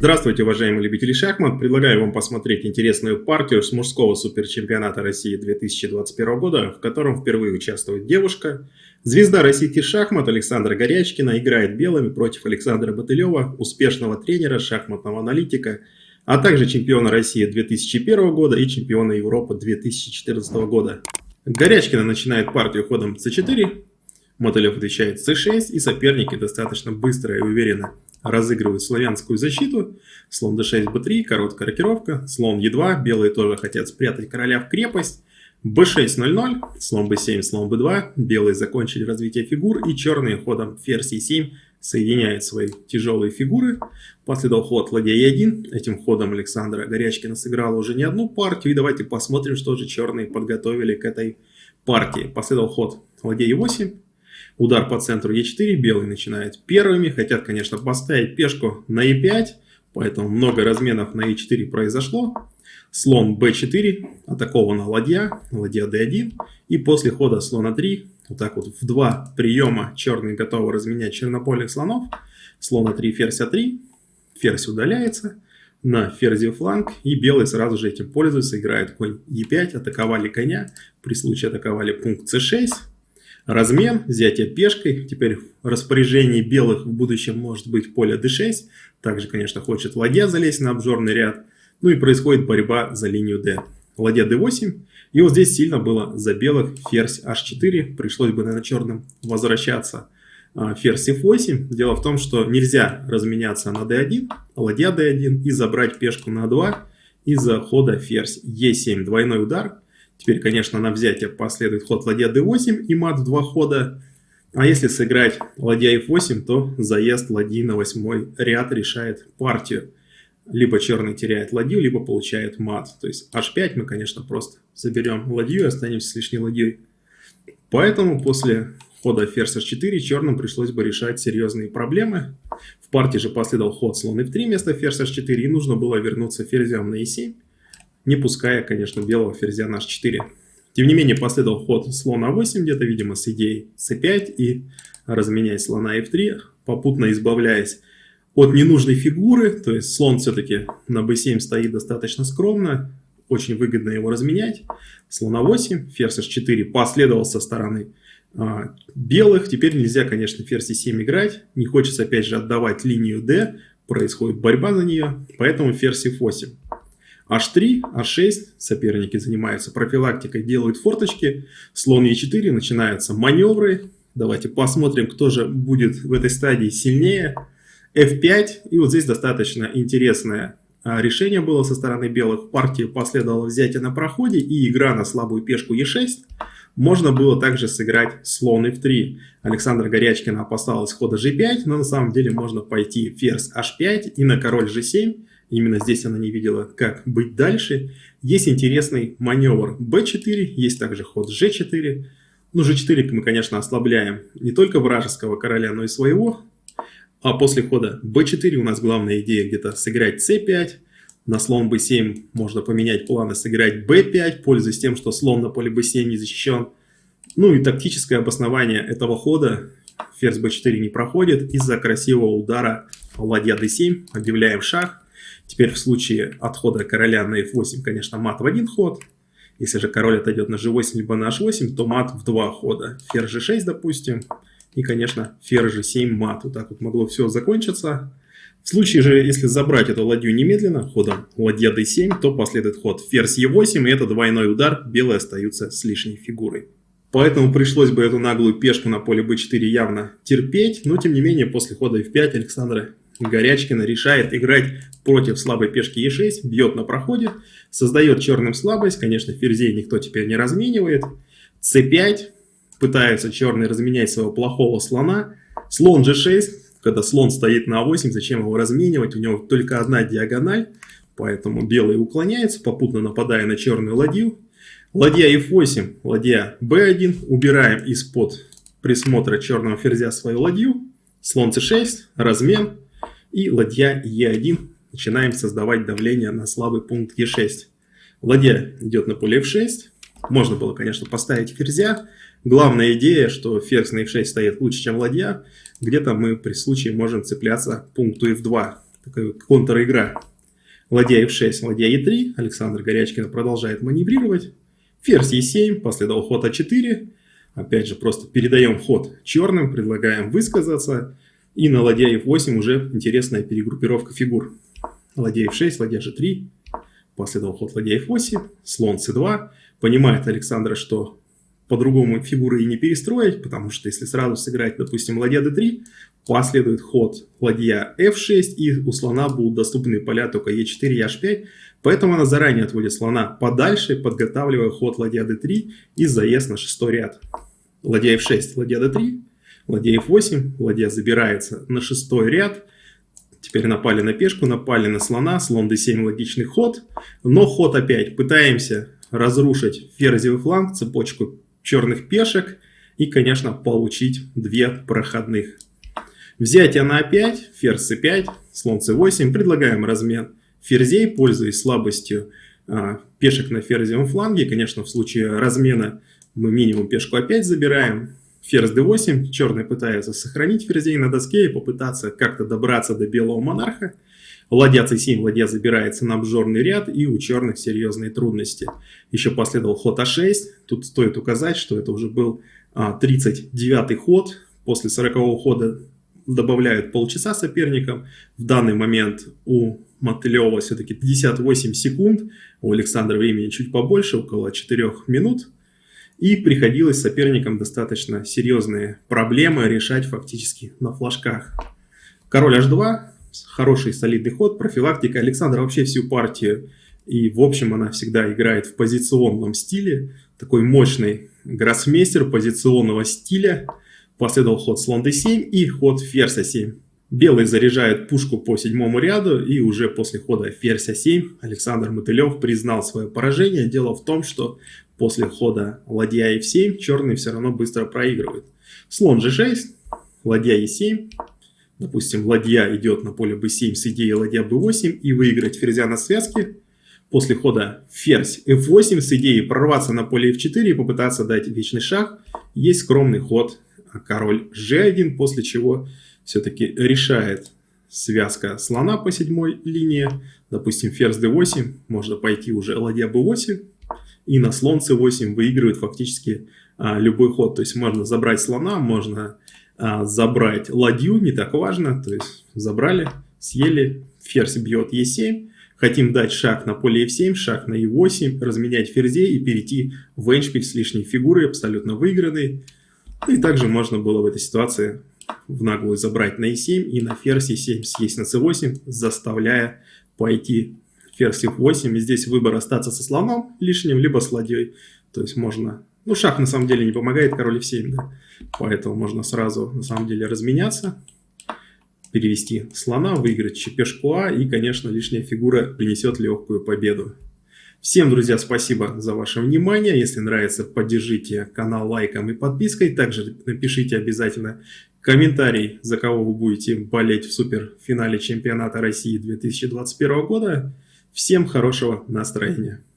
Здравствуйте, уважаемые любители шахмат. Предлагаю вам посмотреть интересную партию с мужского суперчемпионата России 2021 года, в котором впервые участвует девушка. Звезда российских шахмат Александра Горячкина играет белыми против Александра Батылева, успешного тренера, шахматного аналитика, а также чемпиона России 2001 года и чемпиона Европы 2014 года. Горячкина начинает партию ходом c4, Мотылев отвечает c6, и соперники достаточно быстро и уверенно разыгрывают славянскую защиту. Слон d6, b3, короткая рокировка, слон e2, белые тоже хотят спрятать короля в крепость. b6, 0-0, слон b7, слон b2, белые закончили развитие фигур и черные ходом ферзь e7 соединяют свои тяжелые фигуры. Последовал ход ладья e1, этим ходом Александра Горячкина сыграла уже не одну партию. И давайте посмотрим, что же черные подготовили к этой партии. Последовал ход ладья e8, Удар по центру Е4, белый начинает первыми. Хотят, конечно, поставить пешку на Е5, поэтому много разменов на Е4 произошло. Слон b4, атакована ладья, ладья d1. И после хода слона 3, вот так вот в два приема черные готовы разменять чернопольных слонов. Слона 3, ферзь а3, ферзь удаляется на ферзь фланг, и белые сразу же этим пользуются, играют конь e5, атаковали коня, при случае атаковали пункт c6, размен, взятие пешкой. Теперь в распоряжении белых в будущем может быть поле d6. Также, конечно, хочет ладья залезть на обжорный ряд. Ну и происходит борьба за линию d. Ладья d8. И вот здесь сильно было за белых ферзь h4. Пришлось бы, наверное, черным возвращаться а, ферзь f8. Дело в том, что нельзя разменяться на d1, ладья d1 и забрать пешку на 2 из-за хода ферзь e7. Двойной удар. Теперь, конечно, на взятие последует ход ладья d8 и мат в два хода. А если сыграть ладья f8, то заезд ладьи на восьмой ряд решает партию. Либо черный теряет ладью, либо получает мат. То есть h5 мы, конечно, просто заберем ладью и останемся с лишней ладьей. Поэтому после хода ферзь h4 черным пришлось бы решать серьезные проблемы. В партии же последовал ход слон f3 вместо ферзь h4 и нужно было вернуться ферзем на e7 не пуская, конечно, белого ферзя на h4. Тем не менее, последовал ход слона a8, где-то, видимо, с идеей c5 и разменяя слона f3, попутно избавляясь от ненужной фигуры, то есть слон все-таки на b7 стоит достаточно скромно, очень выгодно его разменять. Слон a8, ферзь h4 последовал со стороны а, белых. Теперь нельзя, конечно, ферзь e7 играть, не хочется опять же отдавать линию d, происходит борьба за нее, поэтому ферзь f8. H3, H6, соперники занимаются профилактикой, делают форточки. Слон E4, начинаются маневры. Давайте посмотрим, кто же будет в этой стадии сильнее. F5, и вот здесь достаточно интересное а, решение было со стороны белых. Партии последовало взятие на проходе и игра на слабую пешку E6. Можно было также сыграть слон f3. Александр Горячкин опасалась хода g5, но на самом деле можно пойти ферзь h5 и на король g7. Именно здесь она не видела, как быть дальше. Есть интересный маневр b4, есть также ход g4. Ну, g4 мы, конечно, ослабляем не только вражеского короля, но и своего. А после хода b4 у нас главная идея где-то сыграть c5. На слон b7 можно поменять планы, сыграть b5, пользуясь тем, что слон на поле b7 не защищен. Ну и тактическое обоснование этого хода. Ферзь b4 не проходит из-за красивого удара ладья d7. Объявляем шах. Теперь в случае отхода короля на f8, конечно, мат в один ход. Если же король отойдет на g8 либо на h8, то мат в два хода. Ферзь g6, допустим. И, конечно, ферзь g7 мат. Вот так вот могло все закончиться. В случае же, если забрать эту ладью немедленно, ходом ладья d7, то последует ход ферзь e8, и это двойной удар, белые остаются с лишней фигурой. Поэтому пришлось бы эту наглую пешку на поле b4 явно терпеть, но тем не менее после хода f5 Александра Горячкина решает играть против слабой пешки e6, бьет на проходе, создает черным слабость, конечно, ферзей никто теперь не разменивает. c5, пытается черный разменять своего плохого слона, слон g6, когда слон стоит на a8, зачем его разменивать, у него только одна диагональ, поэтому белый уклоняется, попутно нападая на черную ладью. Ладья e8, ладья b1, убираем из-под присмотра черного ферзя свою ладью, слон c6, размен, и ладья Е1 начинаем создавать давление на слабый пункт Е6. Ладья идет на поле F6. Можно было, конечно, поставить ферзя. Главная идея, что ферзь на F6 стоит лучше, чем ладья. Где-то мы при случае можем цепляться к пункту F2. такая контр-игра. Ладья f6, ладья e3, Александр Горячкин продолжает маневрировать. Ферзь e7, последовал ход а4. Опять же, просто передаем ход черным, предлагаем высказаться. И на ладья f8 уже интересная перегруппировка фигур. Ладья f6, ладья g3, последовал ход ладья f8, слон c2. Понимает Александр, что по-другому фигуры и не перестроить, потому что если сразу сыграть, допустим, ладья d3, последует ход ладья f6, и у слона будут доступны поля только e4 и h5, поэтому она заранее отводит слона подальше, подготавливая ход ладья d3 и заезд на шестой ряд. Ладья f6, ладья d3, ладья f8, ладья забирается на шестой ряд, Теперь напали на пешку, напали на слона, слон d7 логичный ход, но ход опять. Пытаемся разрушить ферзевый фланг, цепочку черных пешек и, конечно, получить две проходных. Взятие на a5, ферзь c5, слон c8. Предлагаем размен ферзей, пользуясь слабостью а, пешек на ферзевом фланге. Конечно, в случае размена мы минимум пешку опять забираем. Ферзь d8, черный пытается сохранить ферзей на доске и попытаться как-то добраться до белого монарха. Ладья c7, ладья забирается на обжорный ряд, и у черных серьезные трудности. Еще последовал ход а6. Тут стоит указать, что это уже был 39-й а, ход. После 40-го хода добавляют полчаса соперникам. В данный момент у Мотылева все-таки 58 секунд, у Александра времени чуть побольше, около 4 минут. И приходилось соперникам достаточно серьезные проблемы решать фактически на флажках. Король h2, хороший солидный ход, профилактика. Александр вообще всю партию, и в общем она всегда играет в позиционном стиле. Такой мощный гроссмейстер позиционного стиля. Последовал ход слон d7 и ход ферзь a7. Белый заряжает пушку по седьмому ряду, и уже после хода ферзь а7 Александр Мотылев признал свое поражение. Дело в том, что после хода ладья f7 черный все равно быстро проигрывает. Слон g6, ладья e7. Допустим, ладья идет на поле b7 с идеей ладья b8 и выиграть ферзя на связке. После хода ферзь f8 с идеей прорваться на поле f4 и попытаться дать вечный шаг. Есть скромный ход король g1, после чего все-таки решает связка слона по седьмой линии. Допустим, ферзь d8, можно пойти уже ладья b8 и на слон c8 выигрывает фактически а, любой ход. То есть можно забрать слона, можно а, забрать ладью, не так важно. То есть забрали, съели, ферзь бьет e7. Хотим дать шаг на поле f7, шаг на e8, разменять ферзей и перейти в эндшпиль с лишней фигурой, абсолютно выигранный. Ну и также можно было в этой ситуации в наглую забрать на e7 и на ферзь e7 съесть на c8, заставляя пойти ферзь f8. И здесь выбор остаться со слоном лишним, либо с ладьей. То есть можно... Ну, шах на самом деле не помогает, король f7, да. Поэтому можно сразу на самом деле разменяться, перевести слона, выиграть пешку А. И, конечно, лишняя фигура принесет легкую победу. Всем, друзья, спасибо за ваше внимание. Если нравится, поддержите канал лайком и подпиской. Также напишите обязательно комментарий, за кого вы будете болеть в суперфинале чемпионата России 2021 года. Всем хорошего настроения.